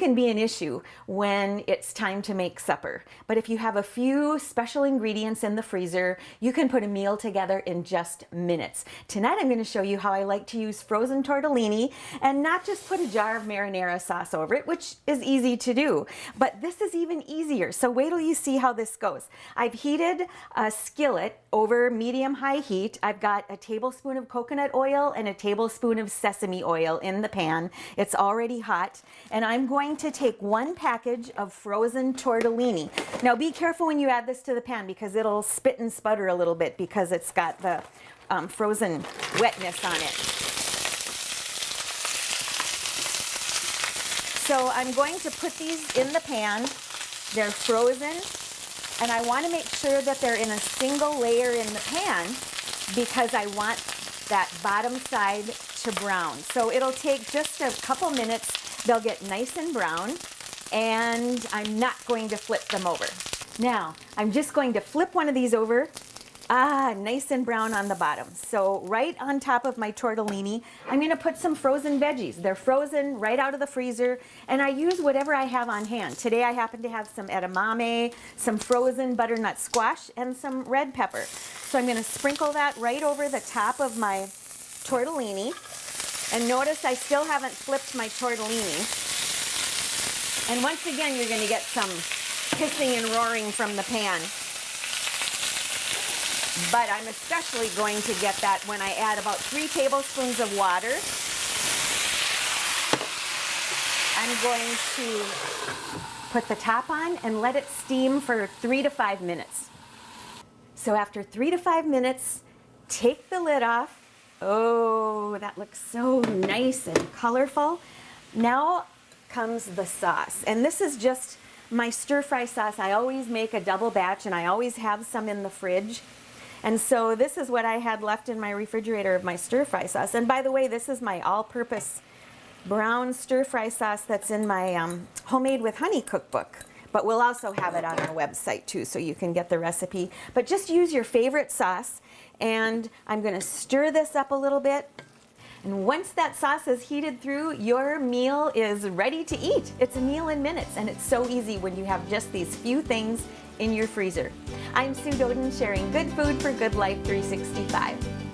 can be an issue when it's time to make supper. But if you have a few special ingredients in the freezer, you can put a meal together in just minutes. Tonight I'm going to show you how I like to use frozen tortellini and not just put a jar of marinara sauce over it, which is easy to do, but this is even easier. So wait till you see how this goes. I've heated a skillet over medium high heat. I've got a tablespoon of coconut oil and a tablespoon of sesame oil in the pan. It's already hot and I'm going to take one package of frozen tortellini. Now be careful when you add this to the pan because it'll spit and sputter a little bit because it's got the um, frozen wetness on it. So I'm going to put these in the pan. They're frozen and I want to make sure that they're in a single layer in the pan because I want that bottom side to brown. So it'll take just a couple minutes. They'll get nice and brown and I'm not going to flip them over. Now, I'm just going to flip one of these over Ah, nice and brown on the bottom. So right on top of my tortellini, I'm gonna put some frozen veggies. They're frozen right out of the freezer, and I use whatever I have on hand. Today I happen to have some edamame, some frozen butternut squash, and some red pepper. So I'm gonna sprinkle that right over the top of my tortellini. And notice I still haven't flipped my tortellini. And once again, you're gonna get some hissing and roaring from the pan but I'm especially going to get that when I add about three tablespoons of water. I'm going to put the top on and let it steam for three to five minutes. So after three to five minutes, take the lid off. Oh, that looks so nice and colorful. Now comes the sauce. And this is just my stir fry sauce. I always make a double batch and I always have some in the fridge. And so this is what I had left in my refrigerator of my stir fry sauce. And by the way, this is my all-purpose brown stir fry sauce that's in my um, homemade with honey cookbook. But we'll also have it on our website too, so you can get the recipe. But just use your favorite sauce. And I'm gonna stir this up a little bit. And once that sauce is heated through, your meal is ready to eat. It's a meal in minutes, and it's so easy when you have just these few things in your freezer. I'm Sue Doeden sharing good food for good life 365.